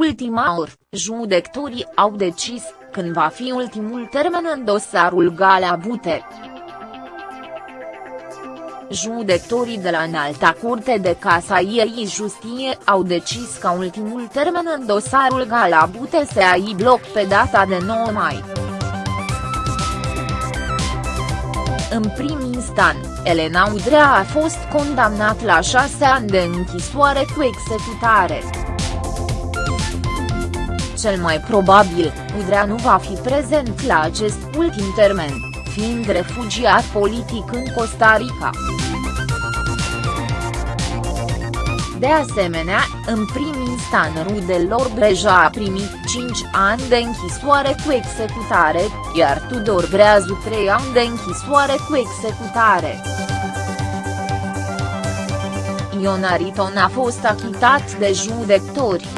ultima oră, judecătorii au decis, când va fi ultimul termen în dosarul Galea Bute. Judecătorii de la Înalta Curte de Casaiei Justie au decis ca ultimul termen în dosarul Gala Bute să aibă loc pe data de 9 mai. În prim instant, Elena Udrea a fost condamnat la șase ani de închisoare cu executare. Cel mai probabil, Udrea nu va fi prezent la acest ultim termen, fiind refugiat politic în Costa Rica. De asemenea, în prim instant Rudelor Breja a primit 5 ani de închisoare cu executare, iar Tudor Breazu 3 ani de închisoare cu executare. Ion Ariton a fost achitat de judecători.